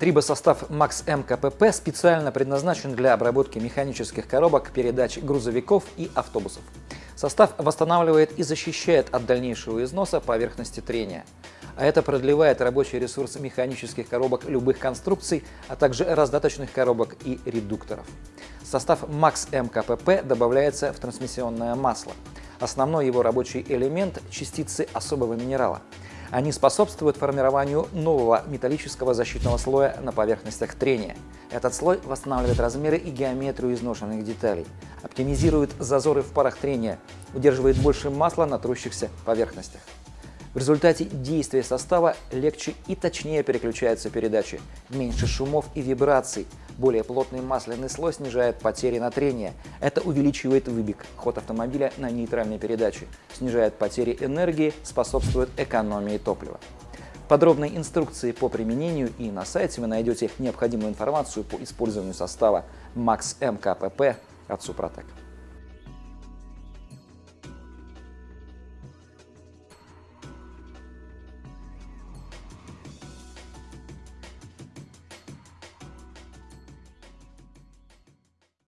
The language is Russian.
Трибосостав Max M КПП специально предназначен для обработки механических коробок передач грузовиков и автобусов. Состав восстанавливает и защищает от дальнейшего износа поверхности трения. А это продлевает рабочий ресурс механических коробок любых конструкций, а также раздаточных коробок и редукторов. Состав Max M КПП добавляется в трансмиссионное масло. Основной его рабочий элемент – частицы особого минерала – они способствуют формированию нового металлического защитного слоя на поверхностях трения. Этот слой восстанавливает размеры и геометрию изношенных деталей, оптимизирует зазоры в парах трения, удерживает больше масла на трущихся поверхностях. В результате действия состава легче и точнее переключаются передачи, меньше шумов и вибраций, более плотный масляный слой снижает потери на трение. Это увеличивает выбег, ход автомобиля на нейтральной передаче, снижает потери энергии, способствует экономии топлива. Подробные инструкции по применению и на сайте вы найдете необходимую информацию по использованию состава Max MKPP от Супротек.